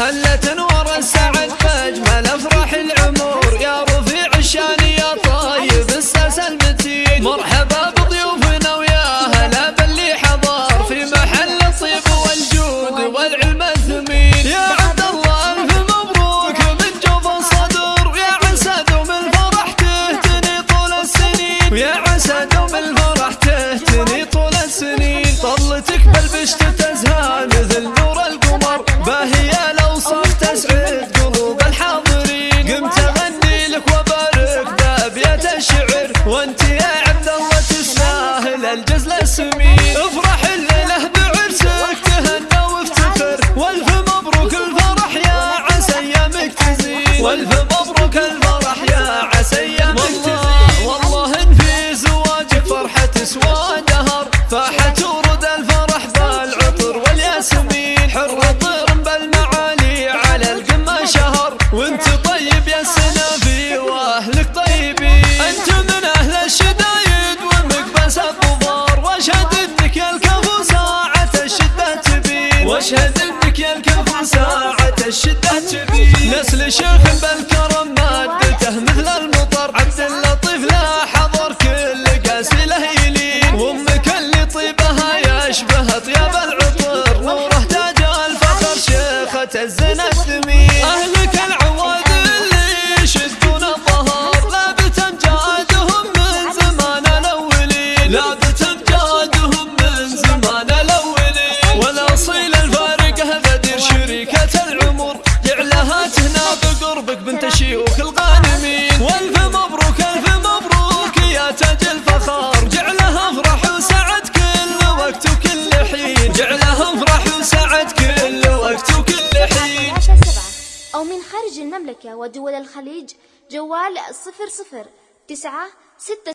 هلت انوار السعد فاجمل أفراح العمور يا رفيع الشان يا طيب الساس المتين. مرحبا بضيوفنا ويا هلا باللي حضر. في محل الطيب والجود والعلم الثمين يا عبد الله الف مبروك من جوف الصدر يا عسى دوم الفرح تهتني طول السنين. ويا عسى دوم الفرح الجزل السمين. افرح الليلة بعرسك. تهنى وافتخر. والف مبروك الفرح يا عسى أيامك تزين. والف مبروك الفرح يا عسى أيامك تزين. والله ان في زواجك فرحه تسوى دهر فاحت واشهد انك يا الكفو ساعة الشدة تبين نسل شيخ بالكرم مادته مثل المطر عبد اللطيف لا حضر كل قاسي له يلين وامك اللي طيبها يشبه طياب العطر. نوره تاج الفخر شيخة الزنا الثمين. أهلك العواد اللي يشدون الظهر لابت امجادهم من زمان الاولين لابت خارج المملكة ودول الخليج جوال صفر صفر تسعة ستة